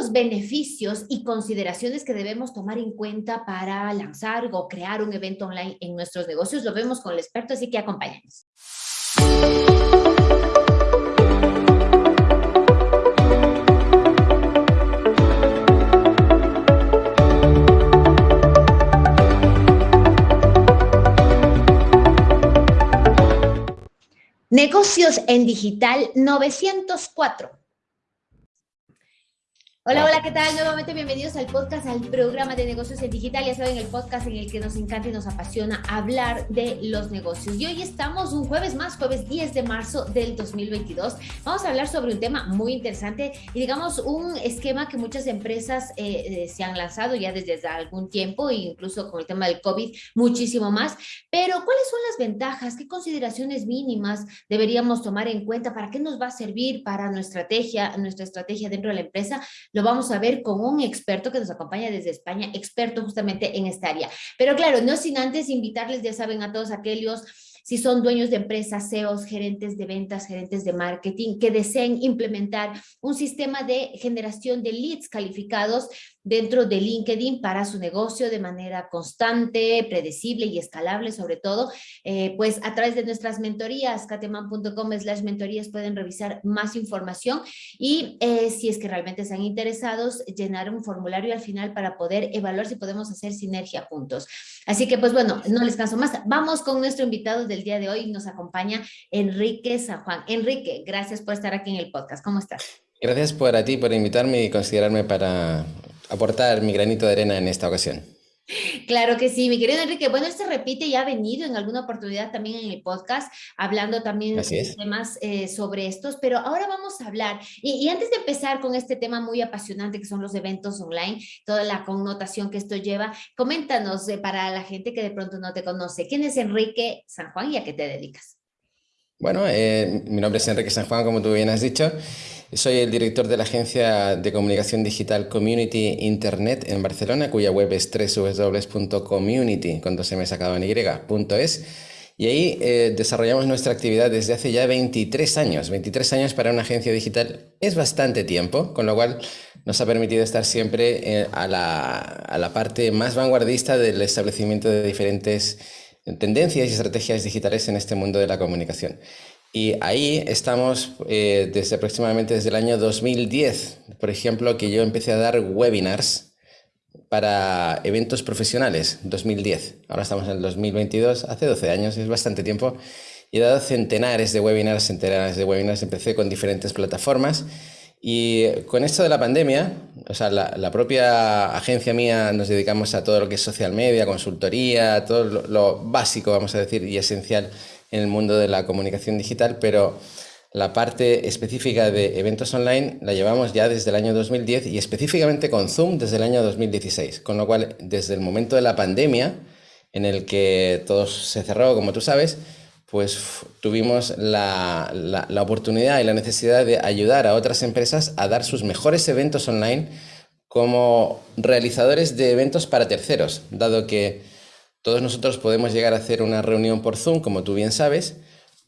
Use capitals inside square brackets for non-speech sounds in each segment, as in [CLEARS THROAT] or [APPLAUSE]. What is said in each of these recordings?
los beneficios y consideraciones que debemos tomar en cuenta para lanzar o crear un evento online en nuestros negocios? Lo vemos con el experto, así que acompáñanos. Negocios en Digital 904. Hola, hola, ¿qué tal? Nuevamente bienvenidos al podcast, al programa de negocios en digital. Ya saben, el podcast en el que nos encanta y nos apasiona hablar de los negocios. Y hoy estamos un jueves más, jueves 10 de marzo del 2022. Vamos a hablar sobre un tema muy interesante y digamos un esquema que muchas empresas eh, eh, se han lanzado ya desde algún tiempo, incluso con el tema del COVID muchísimo más. Pero, ¿cuáles son las ventajas? ¿Qué consideraciones mínimas deberíamos tomar en cuenta? ¿Para qué nos va a servir para nuestra estrategia, nuestra estrategia dentro de la empresa? Lo vamos a ver con un experto que nos acompaña desde España, experto justamente en esta área. Pero claro, no sin antes invitarles, ya saben, a todos aquellos si son dueños de empresas, CEOs, gerentes de ventas, gerentes de marketing, que deseen implementar un sistema de generación de leads calificados dentro de LinkedIn para su negocio de manera constante, predecible y escalable sobre todo, eh, pues a través de nuestras mentorías, cateman.com slash mentorías pueden revisar más información y eh, si es que realmente están interesados, llenar un formulario al final para poder evaluar si podemos hacer sinergia juntos. Así que pues bueno, no les canso más. Vamos con nuestro invitado del día de hoy. Nos acompaña Enrique San Juan. Enrique, gracias por estar aquí en el podcast. ¿Cómo estás? Gracias por a ti por invitarme y considerarme para aportar mi granito de arena en esta ocasión. Claro que sí, mi querido Enrique. Bueno, este repite y ha venido en alguna oportunidad también en el podcast, hablando también de temas eh, sobre estos, pero ahora vamos a hablar, y, antes de empezar con este tema muy apasionante que son los eventos online, toda la connotación que esto lleva, coméntanos eh, para la gente que de pronto no te conoce, ¿quién es Enrique San Juan y a qué te dedicas? Bueno, eh, mi nombre es Enrique San Juan, como tú bien has dicho. Soy el director de la agencia de comunicación digital Community Internet en Barcelona, cuya web es www.community, cuando se me sacaba en. Y ahí eh, desarrollamos nuestra actividad desde hace ya 23 años. 23 años para una agencia digital es bastante tiempo, con lo cual nos ha permitido estar siempre eh, a la parte más vanguardista del establecimiento de diferentes tendencias y estrategias digitales en este mundo de la comunicación. Y ahí estamos eh, desde aproximadamente desde el año 2010, por ejemplo, que yo empecé a dar webinars para eventos profesionales, 2010. Ahora estamos en el 2022, hace 12 años, es bastante tiempo. Y he dado centenares de webinars, centenares de webinars, empecé con diferentes plataformas. Y con esto de la pandemia, o sea, la, propia agencia mía nos dedicamos a todo lo que es social media, consultoría, todo lo, lo básico, vamos a decir, y esencial en el mundo de la comunicación digital, pero la parte específica de eventos online la llevamos ya desde el año 2010 y específicamente con Zoom desde el año 2016, con lo cual desde el momento de la pandemia, en el que todo se cerró, como tú sabes, pues tuvimos la, la, la oportunidad y la necesidad de ayudar a otras empresas a dar sus mejores eventos online como realizadores de eventos para terceros, dado que todos nosotros podemos llegar a hacer una reunión por Zoom, como tú bien sabes,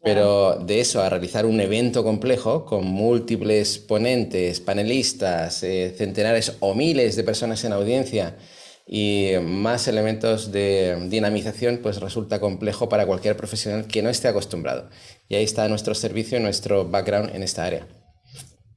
pero de eso a realizar un evento complejo con múltiples ponentes, panelistas, eh, centenares o miles de personas en audiencia y más elementos de dinamización, pues resulta complejo para cualquier profesional que no esté acostumbrado. Y ahí está nuestro servicio y nuestro background en esta área.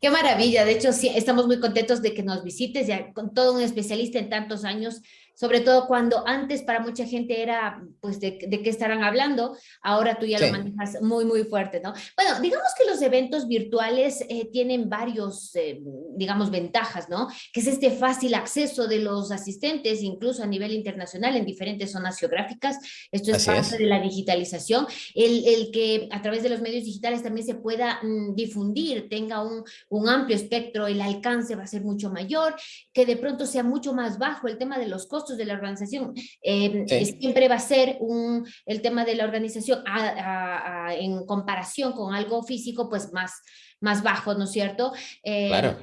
Qué maravilla, de hecho sí, estamos muy contentos de que nos visites, ya con todo un especialista en tantos años sobre todo cuando antes para mucha gente era, pues, de, qué estarán hablando, ahora tú ya lo manejas muy, muy fuerte, ¿no? Bueno, digamos que los eventos virtuales eh, tienen varios, eh, digamos, ventajas, ¿no? Que es este fácil acceso de los asistentes, incluso a nivel internacional, en diferentes zonas geográficas, esto es parte de la digitalización, el, el, que a través de los medios digitales también se pueda mm, difundir, tenga un, un amplio espectro, el alcance va a ser mucho mayor, que de pronto sea mucho más bajo el tema de los costos de la organización. Em, siempre va a ser un, el tema de la organización en comparación con algo físico, pues más, más bajo, ¿no es cierto? Em, claro.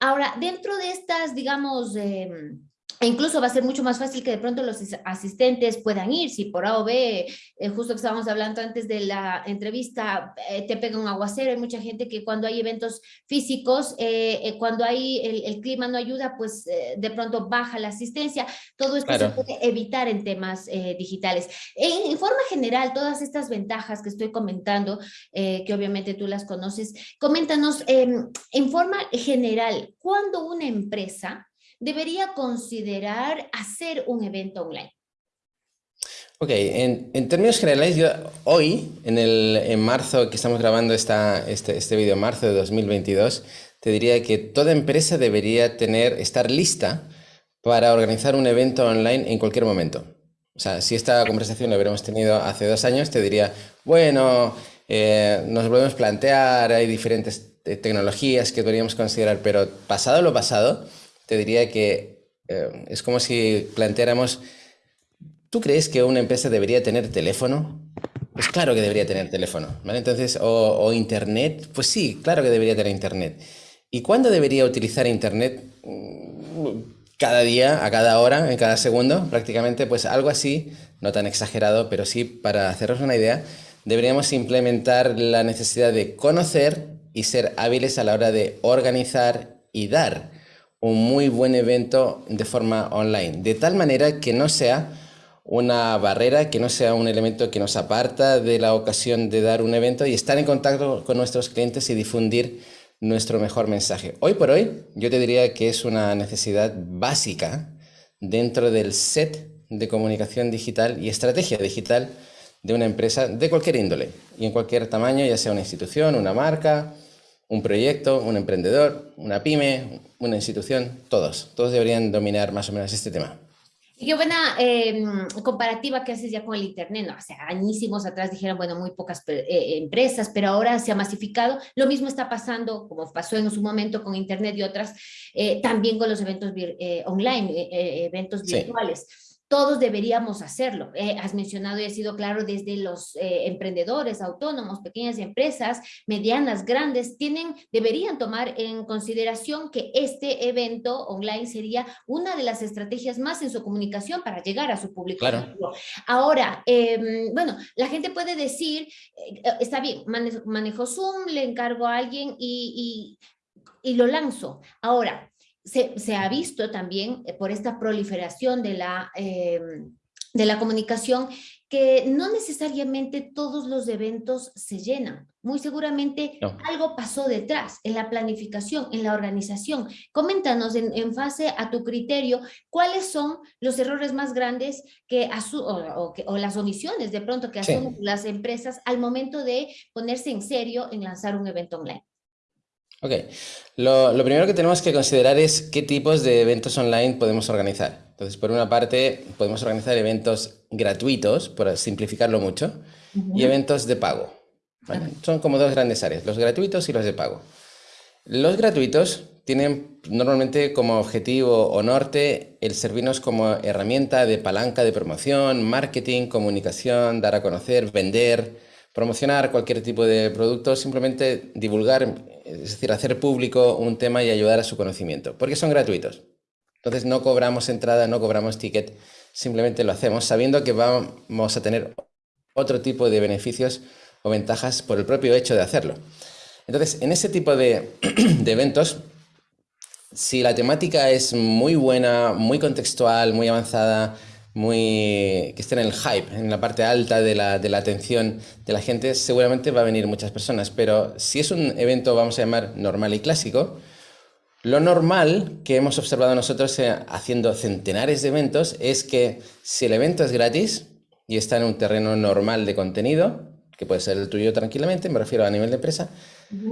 Ahora, dentro de estas, digamos, em, e incluso va a ser mucho más fácil que de pronto los asistentes puedan ir, si por A o B, eh, justo que estábamos hablando antes de la entrevista, eh, te pega un aguacero, hay mucha gente que cuando hay eventos físicos, eh, cuando hay el, clima no ayuda, pues de pronto baja la asistencia, todo esto se puede evitar en temas digitales. En, en, forma general, todas estas ventajas que estoy comentando, que obviamente tú las conoces, coméntanos em, en forma general, cuando una empresa debería considerar hacer un evento online? Ok, en, términos generales, yo hoy, en, el, en marzo, que estamos grabando esta, este, este video, marzo de 2022, te diría que toda empresa debería tener, estar lista para organizar un evento online en cualquier momento. O sea, si esta conversación la hubiéramos tenido hace dos años, te diría, bueno, eh, nos volvemos a plantear, hay diferentes tecnologías que deberíamos considerar, pero pasado lo pasado, te diría que eh, es como si planteáramos, ¿tú crees que una empresa debería tener teléfono? Pues claro que debería tener teléfono. Entonces, o, internet, pues sí, claro que debería tener internet. ¿Y cuándo debería utilizar internet? Mm, cada día, a cada hora, en cada segundo, prácticamente, pues algo así, no tan exagerado, pero sí, para haceros una idea, deberíamos implementar la necesidad de conocer y ser hábiles a la hora de organizar y dar un muy buen evento de forma online, de tal manera que no sea una barrera, que no sea un elemento que nos aparta de la ocasión de dar un evento y estar en contacto con nuestros clientes y difundir nuestro mejor mensaje. Hoy por hoy, yo te diría que es una necesidad básica dentro del set de comunicación digital y estrategia digital de una empresa de cualquier índole y en cualquier tamaño, ya sea una institución, una marca, un proyecto, un emprendedor, una pyme, una institución, todos, todos deberían dominar más o menos este tema. Y qué buena em, comparativa que haces ya con el Internet, ¿no? O sea, añísimos atrás dijeron, bueno, muy pocas eh, empresas, pero ahora se ha masificado. Lo mismo está pasando, como pasó en su momento con Internet y otras, eh, también con los eventos eh, online, eventos virtuales todos deberíamos hacerlo. Eh, has mencionado y ha sido claro desde los eh, emprendedores, autónomos, pequeñas empresas, medianas, grandes, tienen, deberían tomar en consideración que este evento online sería una de las estrategias más en su comunicación para llegar a su público. Ahora, em, bueno, la gente puede decir, eh, está bien, manejo, Zoom, le encargo a alguien y, y, y lo lanzo. Ahora, se, ha visto también eh, por esta proliferación de la, em, de la comunicación que no necesariamente todos los eventos se llenan. Muy seguramente algo pasó detrás, en la planificación, en la organización. Coméntanos en, en fase a tu criterio, ¿cuáles son los errores más grandes que, o, o, las omisiones de pronto que asumen las empresas al momento de ponerse en serio en lanzar un evento online? Ok, lo, primero que tenemos que considerar es qué tipos de eventos online podemos organizar. Entonces, por una parte, podemos organizar eventos gratuitos, por simplificarlo mucho, y eventos de pago. Son como dos grandes áreas, los gratuitos y los de pago. Los gratuitos tienen normalmente como objetivo o norte el servirnos como herramienta de palanca de promoción, marketing, comunicación, dar a conocer, vender, promocionar cualquier tipo de producto, simplemente divulgar, es decir, hacer público un tema y ayudar a su conocimiento, porque son gratuitos. Entonces no cobramos entrada, no cobramos ticket, simplemente lo hacemos sabiendo que vamos a tener otro tipo de beneficios o ventajas por el propio hecho de hacerlo. Entonces, en ese tipo de, [CLEARS THROAT] de eventos, si la temática es muy buena, muy contextual, muy avanzada, muy que esté en el hype, en la parte alta de la, de la, atención de la gente, seguramente va a venir muchas personas. Pero si es un evento, vamos a llamar normal y clásico, lo normal que hemos observado nosotros eh, haciendo centenares de eventos es que si el evento es gratis y está en un terreno normal de contenido, que puede ser el tuyo tranquilamente, me refiero a nivel de empresa,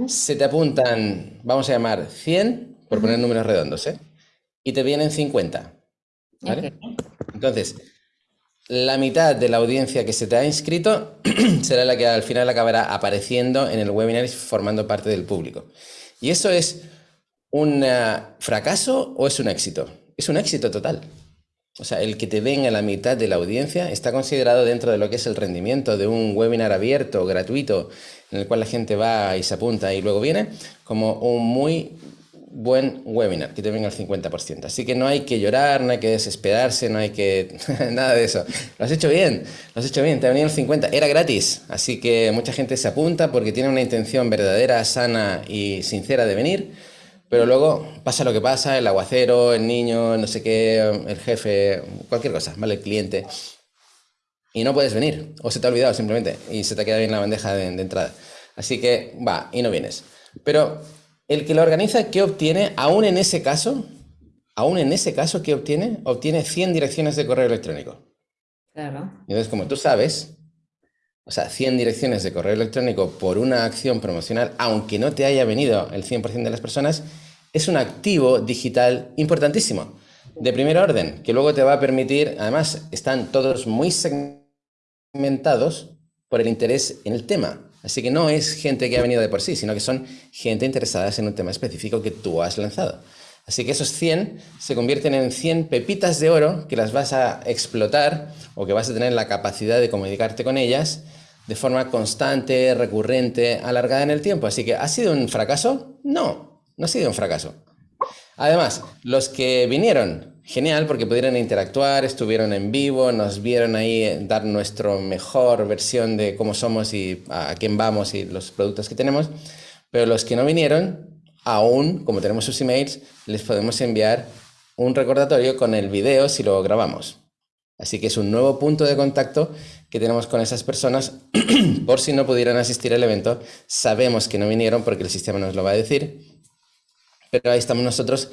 se te apuntan, vamos a llamar 100, por poner números redondos, ¿eh? y te vienen 50. ¿vale? Entonces, la mitad de la audiencia que se te ha inscrito [CLEARS THROAT] será la que al final acabará apareciendo en el webinar y formando parte del público. ¿Y eso es un eh, fracaso o es un éxito? Es un éxito total. O sea, el que te venga la mitad de la audiencia está considerado dentro de lo que es el rendimiento de un webinar abierto, gratuito, en el cual la gente va y se apunta y luego viene, como un muy buen webinar, que te venga el 50%. Así que no hay que llorar, no hay que desesperarse, no hay que... [LAUGHS] nada de eso. Lo has hecho bien, lo has hecho bien, te ha venido el 50%. Era gratis, así que mucha gente se apunta porque tiene una intención verdadera, sana y sincera de venir. Pero luego pasa lo que pasa, el aguacero, el niño, no sé qué, el jefe, cualquier cosa, ¿vale? El cliente. Y no puedes venir, o se te ha olvidado simplemente, y se te queda bien la bandeja de, de entrada. Así que va, y no vienes. Pero el que lo organiza, ¿qué obtiene? Aún en ese caso, aún en ese caso, ¿qué obtiene? Obtiene 100 direcciones de correo electrónico. Claro. Entonces, como tú sabes, o sea, 100 direcciones de correo electrónico por una acción promocional, aunque no te haya venido el 100% de las personas, es un activo digital importantísimo, de primer orden, que luego te va a permitir, además, están todos muy segmentados por el interés en el tema. Así que no es gente que ha venido de por sí, sino que son gente interesada en un tema específico que tú has lanzado. Así que esos 100 se convierten en 100 pepitas de oro que las vas a explotar o que vas a tener la capacidad de comunicarte con ellas de forma constante, recurrente, alargada en el tiempo. Así que, ¿ha sido un fracaso? No, no ha sido un fracaso. Además, los que vinieron genial porque pudieron interactuar, estuvieron en vivo, nos vieron ahí eh, dar nuestra mejor versión de cómo somos y a quién vamos y los productos que tenemos. Pero los que no vinieron, aún, como tenemos sus emails, les podemos enviar un recordatorio con el video si lo grabamos. Así que es un nuevo punto de contacto que tenemos con esas personas [CLEARS THROAT] por si no pudieran asistir al evento. Sabemos que no vinieron porque el sistema nos lo va a decir. Pero ahí estamos nosotros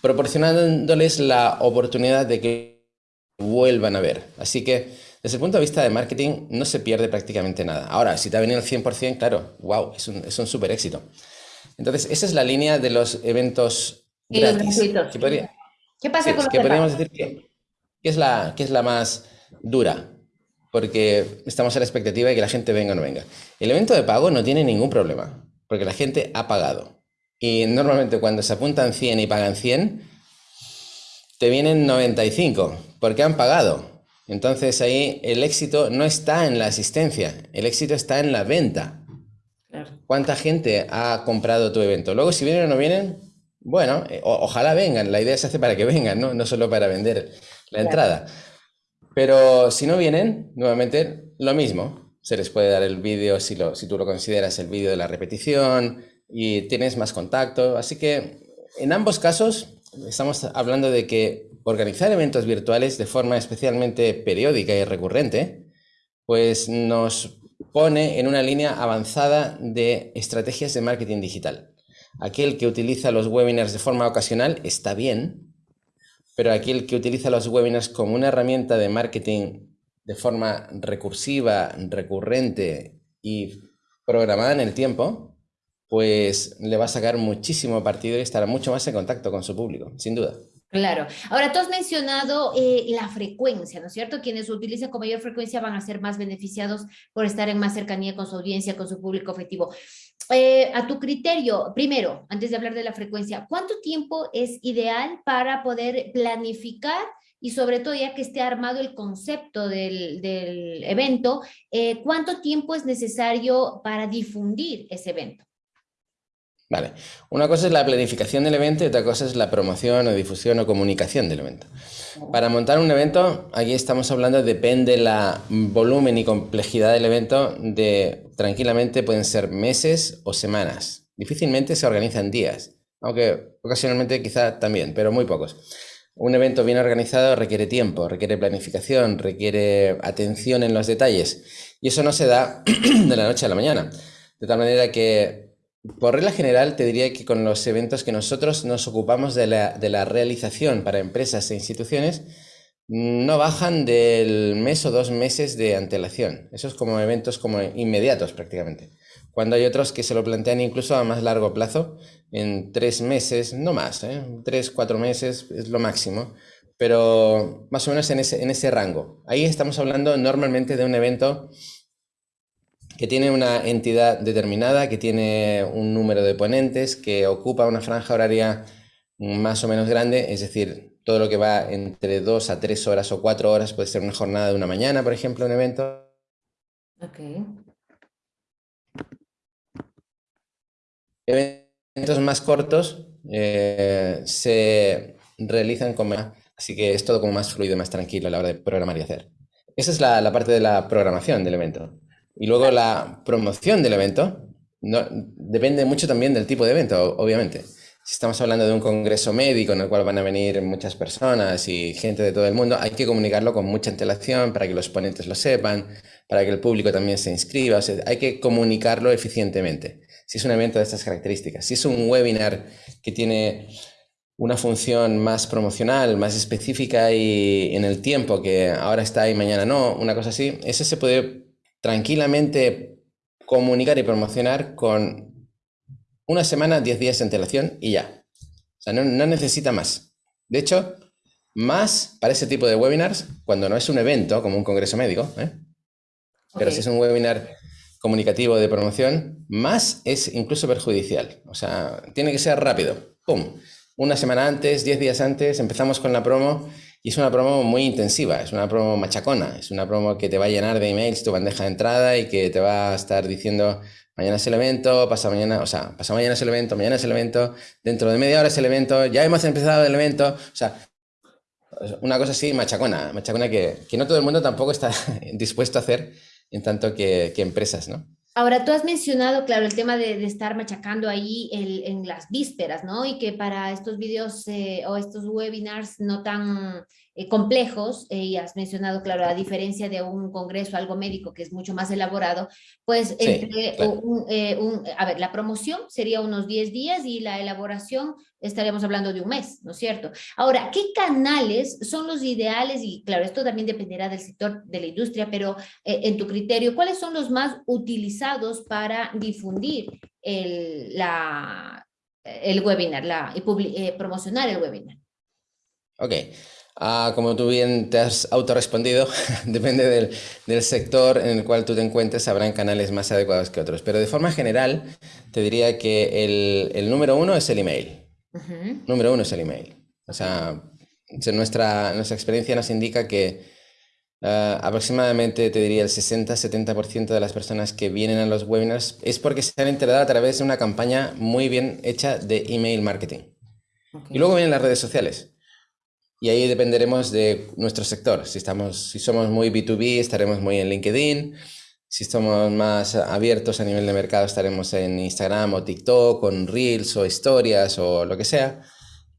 proporcionándoles la oportunidad de que vuelvan a ver. Así que desde el punto de vista de marketing no se pierde prácticamente nada. Ahora, si te ha venido el 100%, claro, wow, es un, es un súper éxito. Entonces, esa es la línea de los eventos gratis. ¿Qué pasa con los que podríamos decir que, es la, que es la más dura, porque estamos a la expectativa de que la gente venga o no venga. El evento de pago no tiene ningún problema, porque la gente ha pagado. Y normalmente cuando se apuntan 100 y pagan 100, te vienen 95, porque han pagado. Entonces ahí el éxito no está en la asistencia, el éxito está en la venta. ¿Cuánta gente ha comprado tu evento? Luego si vienen o no vienen, bueno, eh, ojalá vengan, la idea se hace para que vengan, no, no solo para vender la entrada. Pero si no vienen, nuevamente lo mismo. Se les puede dar el vídeo, si, lo, si tú lo consideras, el vídeo de la repetición, y tienes más contacto. Así que en ambos casos estamos hablando de que organizar eventos virtuales de forma especialmente periódica y recurrente, pues nos pone en una línea avanzada de estrategias de marketing digital. Aquel que utiliza los webinars de forma ocasional está bien, pero aquel que utiliza los webinars como una herramienta de marketing de forma recursiva, recurrente y programada en el tiempo, pues le va a sacar muchísimo partido y estará mucho más en contacto con su público, sin duda. Claro. Ahora, tú has mencionado eh, la frecuencia, ¿no es cierto? Quienes utilizan con mayor frecuencia van a ser más beneficiados por estar en más cercanía con su audiencia, con su público objetivo. Eh, a tu criterio, primero, antes de hablar de la frecuencia, ¿cuánto tiempo es ideal para poder planificar y sobre todo ya que esté armado el concepto del, evento, eh, cuánto tiempo es necesario para difundir ese evento? Vale. Una cosa es la planificación del evento y otra cosa es la promoción o difusión o comunicación del evento. Para montar un evento, aquí estamos hablando, depende la volumen y complejidad del evento, de tranquilamente pueden ser meses o semanas. Difícilmente se organizan días, aunque ocasionalmente quizá también, pero muy pocos. Un evento bien organizado requiere tiempo, requiere planificación, requiere atención en los detalles. Y eso no se da [CLEARS THROAT] de la noche a la mañana. De tal manera que por regla general, te diría que con los eventos que nosotros nos ocupamos de la, realización para empresas e instituciones, no bajan del mes o dos meses de antelación. Esos como eventos como inmediatos prácticamente. Cuando hay otros que se lo plantean incluso a más largo plazo, en tres meses, no más, ¿eh? tres, cuatro meses es lo máximo, pero más o menos en ese, en ese rango. Ahí estamos hablando normalmente de un evento que tiene una entidad determinada, que tiene un número de ponentes, que ocupa una franja horaria más o menos grande, es decir, todo lo que va entre dos a tres horas o cuatro horas puede ser una jornada de una mañana, por ejemplo, un evento. Ok. Eventos más cortos eh, se realizan con así que es todo como más fluido, más tranquilo a la hora de programar y hacer. Esa es la, parte de la programación del evento. Y luego la promoción del evento no, depende mucho también del tipo de evento, obviamente. Si estamos hablando de un congreso médico en el cual van a venir muchas personas y gente de todo el mundo, hay que comunicarlo con mucha antelación para que los ponentes lo sepan, para que el público también se inscriba. hay que comunicarlo eficientemente. Si es un evento de estas características, si es un webinar que tiene una función más promocional, más específica y en el tiempo, que ahora está y mañana no, una cosa así, ese se puede tranquilamente comunicar y promocionar con una semana, 10 días de antelación y ya. O sea, no, necesita más. De hecho, más para ese tipo de webinars, cuando no es un evento como un congreso médico, ¿eh? pero si es un webinar comunicativo de promoción, más es incluso perjudicial. O sea, tiene que ser rápido. ¡Pum! una semana antes, diez días antes, empezamos con la promo y es una promo muy intensiva, es una promo machacona, es una promo que te va a llenar de emails tu bandeja de entrada y que te va a estar diciendo mañana es el evento, pasa mañana, o sea, pasa mañana es el evento, mañana es el evento, dentro de media hora es el evento, ya hemos empezado el evento, o sea, una cosa así machacona, machacona que, que no todo el mundo tampoco está [LAUGHS] dispuesto a hacer en tanto que, que empresas, ¿no? Ahora, tú has mencionado, claro, el tema de, estar machacando ahí en las vísperas, ¿no? Y que para estos vídeos eh, o estos webinars no tan eh, complejos, eh, y has mencionado, claro, a diferencia de un congreso, algo médico que es mucho más elaborado, pues entre un, a ver, la promoción sería unos 10 días y la elaboración estaríamos hablando de un mes, ¿no es cierto? Ahora, ¿qué canales son los ideales? Y claro, esto también dependerá del sector de la industria, pero en tu criterio, ¿cuáles son los más utilizados para difundir el, la, el webinar la, y promocionar el webinar? Ok. Ah, como tú bien te has autorrespondido, [LAUGHS] depende del, del, sector en el cual tú te encuentres, habrán canales más adecuados que otros. Pero de forma general, te diría que el, el número uno es el email. Número uno es el email. O sea, nuestra, nuestra experiencia nos indica que ah, aproximadamente, te diría, el 60-70% de las personas que vienen a los webinars es porque se han enterado a través de una campaña muy bien hecha de email marketing. Y luego vienen las redes sociales. Y ahí dependeremos de nuestro sector. Si, estamos, si somos muy B2B, estaremos muy en LinkedIn. Si somos más abiertos a nivel de mercado, estaremos en Instagram o TikTok, con Reels o historias o lo que sea.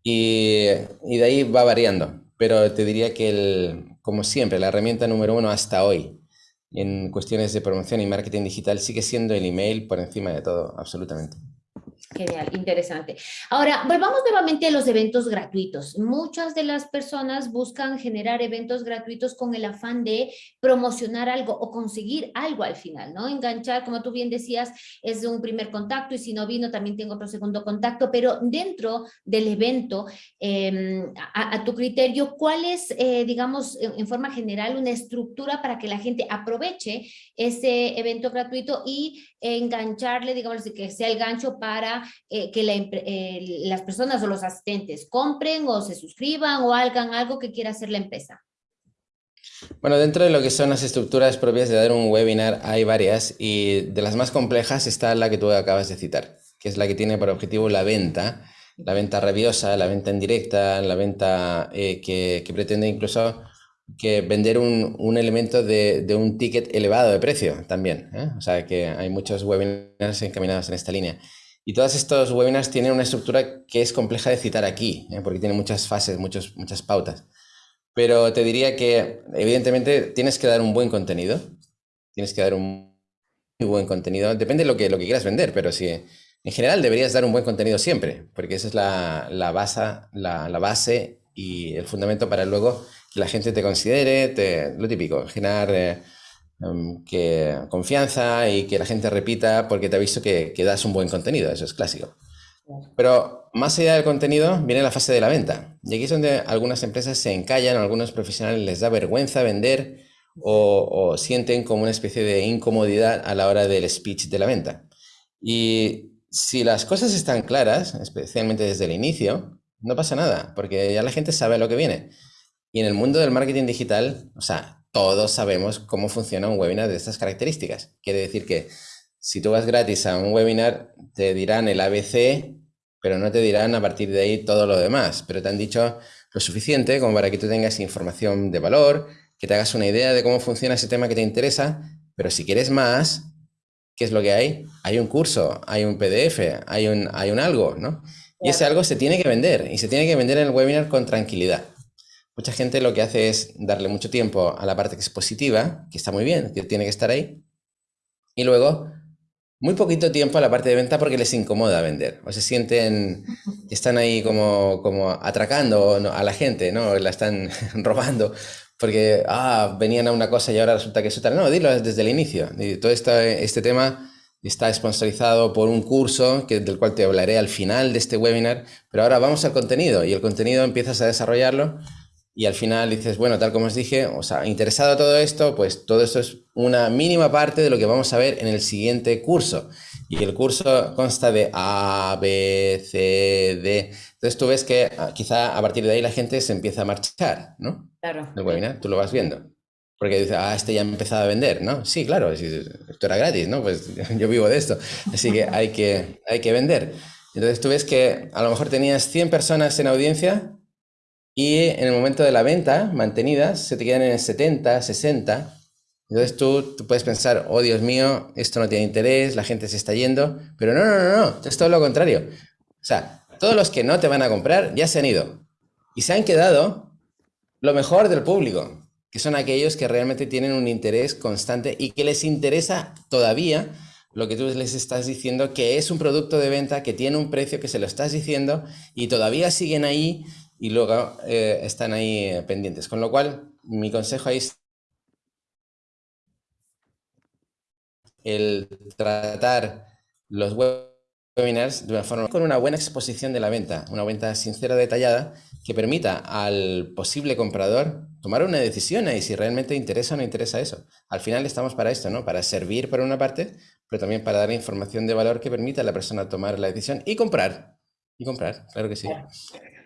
Y, y de ahí va variando. Pero te diría que, el, como siempre, la herramienta número uno hasta hoy en cuestiones de promoción y marketing digital sigue siendo el email por encima de todo, absolutamente. Genial, interesante. Ahora, volvamos nuevamente a los eventos gratuitos. Muchas de las personas buscan generar eventos gratuitos con el afán de promocionar algo o conseguir algo al final, ¿no? Enganchar, como tú bien decías, es un primer contacto y si no vino también tengo otro segundo contacto, pero dentro del evento, em, a, tu criterio, ¿cuál es, eh, digamos, en, forma general, una estructura para que la gente aproveche ese evento gratuito y engancharle, digamos, que sea el gancho para eh, que eh, las personas o los asistentes compren o se suscriban o hagan algo que quiera hacer la empresa? Bueno, dentro de lo que son las estructuras propias de dar un webinar hay varias y de las más complejas está la que tú acabas de citar, que es la que tiene por objetivo la venta, la venta rabiosa, la venta en directa, la venta eh, que, pretende incluso que vender un, elemento de, un ticket elevado de precio también. O sea que hay muchos webinars encaminados en esta línea. Y todos estos webinars tienen una estructura que es compleja de citar aquí, ¿eh? porque tiene muchas fases, muchos, muchas pautas. Pero te diría que, evidentemente, tienes que dar un buen contenido. Tienes que dar un muy buen contenido. Depende de lo que, lo que quieras vender, pero sí, en general deberías dar un buen contenido siempre, porque esa es la, la, base, la base y el fundamento para luego que la gente te considere, te, lo típico, generar... Eh, Em, que confianza y que la gente repita porque te ha visto que, que, das un buen contenido, eso es clásico. Pero más allá del contenido viene la fase de la venta. Y aquí es donde algunas empresas se encallan, a algunos profesionales les da vergüenza vender o, o sienten como una especie de incomodidad a la hora del speech de la venta. Y si las cosas están claras, especialmente desde el inicio, no pasa nada, porque ya la gente sabe lo que viene. Y en el mundo del marketing digital, o sea, todos sabemos cómo funciona un webinar de estas características. Quiere decir que si tú vas gratis a un webinar, te dirán el ABC pero no te dirán a partir de ahí todo lo demás, pero te han dicho lo suficiente como para que tú tengas información de valor, que te hagas una idea de cómo funciona ese tema que te interesa, pero si quieres más, ¿qué es lo que hay? Hay un curso, hay un PDF, hay un, hay un algo, ¿no? Y ese algo se tiene que vender y se tiene que vender en el webinar con tranquilidad. Mucha gente lo que hace es darle mucho tiempo a la parte que es positiva, que está muy bien, que tiene que estar ahí, y luego muy poquito tiempo a la parte de venta porque les incomoda vender, o se sienten están ahí como, como atracando a la gente, ¿no? La están [LAUGHS] robando, porque, ah, venían a una cosa y ahora resulta que es otra. No, dilo desde el inicio. Todo este, este tema está sponsorizado por un curso que, del cual te hablaré al final de este webinar, pero ahora vamos al contenido y el contenido empiezas a desarrollarlo y al final dices, bueno, tal como os dije, o sea, interesado todo esto, pues todo esto es una mínima parte de lo que vamos a ver en el siguiente curso. Y el curso consta de A, B, C, D. Entonces tú ves que ah, quizá a partir de ahí la gente se empieza a marchar, ¿no? Claro. El webinar, tú lo vas viendo. Porque dices, ah, este ya ha empezado a vender, ¿no? Sí, claro, esto era gratis, ¿no? Pues [LAUGHS] yo vivo de esto. Así que hay que, hay que vender. Entonces tú ves que a lo mejor tenías 100 personas en audiencia y en el momento de la venta, mantenidas, se te quedan en el 70, 60. Entonces tú, tú, puedes pensar, oh Dios mío, esto no tiene interés, la gente se está yendo. Pero no, no, no, no, es todo lo contrario. O sea, todos los que no te van a comprar ya se han ido. Y se han quedado lo mejor del público, que son aquellos que realmente tienen un interés constante y que les interesa todavía lo que tú les estás diciendo, que es un producto de venta, que tiene un precio, que se lo estás diciendo y todavía siguen ahí y luego eh, están ahí eh, pendientes. Con lo cual, mi consejo ahí es el tratar los webinars de una forma con una buena exposición de la venta, una venta sincera, detallada, que permita al posible comprador tomar una decisión y si realmente interesa o no interesa eso. Al final estamos para esto, ¿no? Para servir por una parte, pero también para dar información de valor que permita a la persona tomar la decisión y comprar. Y comprar, claro que sí.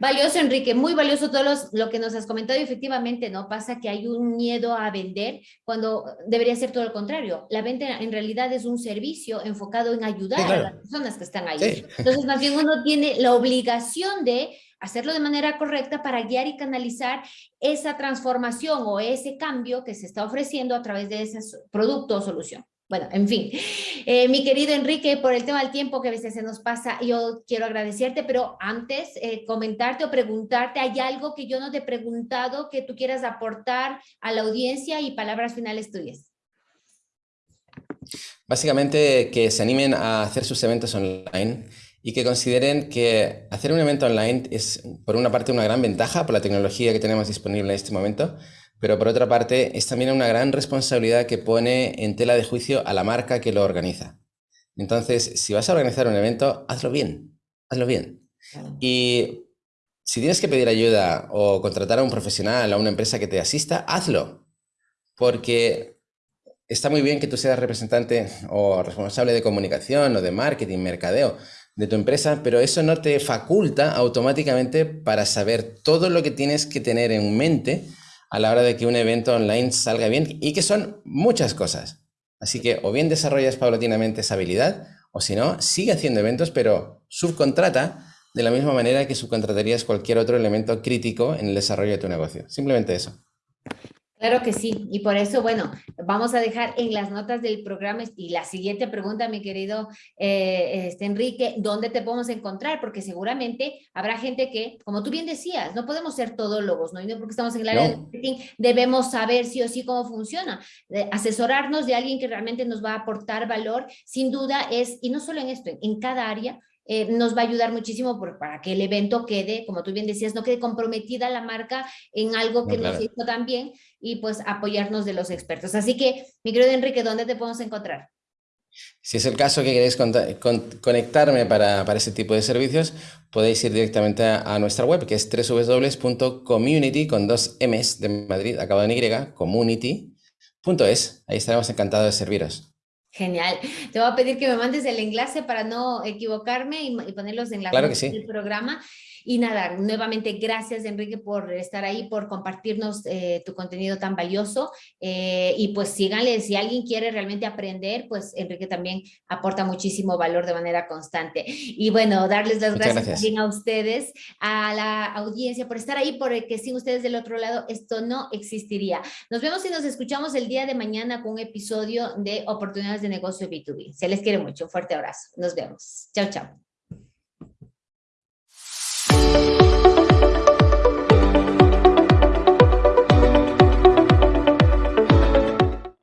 Valioso, Enrique, muy valioso todo lo que nos has comentado y efectivamente, ¿no? Pasa que hay un miedo a vender cuando debería ser todo lo contrario. La venta en realidad es un servicio enfocado en ayudar a las personas que están ahí. Entonces, más bien uno tiene la obligación de hacerlo de manera correcta para guiar y canalizar esa transformación o ese cambio que se está ofreciendo a través de ese producto o solución. Bueno, en fin, eh, mi querido Enrique, por el tema del tiempo que a veces se nos pasa, yo quiero agradecerte, pero antes eh, comentarte o preguntarte, ¿hay algo que yo no te he preguntado que tú quieras aportar a la audiencia y palabras finales tuyas? Básicamente que se animen a hacer sus eventos online y que consideren que hacer un evento online es, por una parte, una gran ventaja por la tecnología que tenemos disponible en este momento, pero por otra parte es también una gran responsabilidad que pone en tela de juicio a la marca que lo organiza. Entonces, si vas a organizar un evento, hazlo bien, hazlo bien. Y si tienes que pedir ayuda o contratar a un profesional, a una empresa que te asista, hazlo. Porque está muy bien que tú seas representante o responsable de comunicación o de marketing, mercadeo de tu empresa, pero eso no te faculta automáticamente para saber todo lo que tienes que tener en mente a la hora de que un evento online salga bien y que son muchas cosas. Así que o bien desarrollas paulatinamente esa habilidad o si no, sigue haciendo eventos, pero subcontrata de la misma manera que subcontratarías cualquier otro elemento crítico en el desarrollo de tu negocio. Simplemente eso. Claro que sí, y por eso, bueno, vamos a dejar en las notas del programa y la siguiente pregunta, mi querido eh, este, Enrique, ¿dónde te podemos encontrar? Porque seguramente habrá gente que, como tú bien decías, no podemos ser todólogos, ¿no? Y no porque estamos en el área de marketing, debemos saber sí o sí cómo funciona. asesorarnos de alguien que realmente nos va a aportar valor, sin duda es, y no solo en esto, en cada área, eh, nos va a ayudar muchísimo para que el evento quede, como tú bien decías, no quede comprometida la marca en algo que nos hizo tan bien y pues apoyarnos de los expertos. Así que, mi querido Enrique, ¿dónde te podemos encontrar? Si es el caso que queréis conectarme para, para ese tipo de servicios, podéis ir directamente a, nuestra web, que es www.community, con dos M's de Madrid, acabado en Y, community.es. Ahí estaremos encantados de serviros. Genial. Te voy a pedir que me mandes el enlace para no equivocarme y, poner los enlaces del programa. Y nada, nuevamente gracias Enrique por estar ahí, por compartirnos eh, tu contenido tan valioso. Eh, y pues síganle, si alguien quiere realmente aprender, pues Enrique también aporta muchísimo valor de manera constante. Y bueno, darles las gracias, también a ustedes, a la audiencia por estar ahí, porque sin ustedes del otro lado esto no existiría. Nos vemos y nos escuchamos el día de mañana con un episodio de Oportunidades de Negocio B2B. Se les quiere mucho. Un fuerte abrazo. Nos vemos. Chao, chao.